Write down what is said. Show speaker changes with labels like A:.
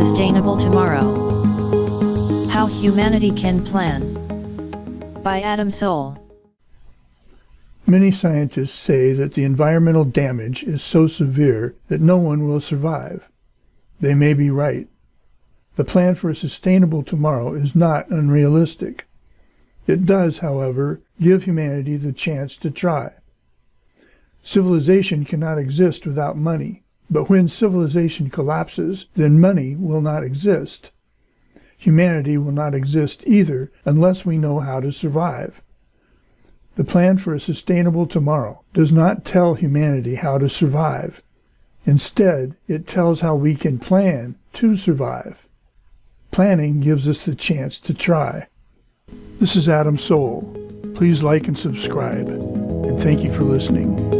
A: Sustainable Tomorrow How Humanity Can Plan by Adam Soul
B: Many scientists say that the environmental damage is so severe that no one will survive. They may be right. The plan for a sustainable tomorrow is not unrealistic. It does, however, give humanity the chance to try. Civilization cannot exist without money, but when civilization collapses, then money will not exist. Humanity will not exist either unless we know how to survive. The plan for a sustainable tomorrow does not tell humanity how to survive. Instead, it tells how we can plan to survive. Planning gives us the chance to try. This is Adam Soul. Please like and subscribe, and thank you for listening.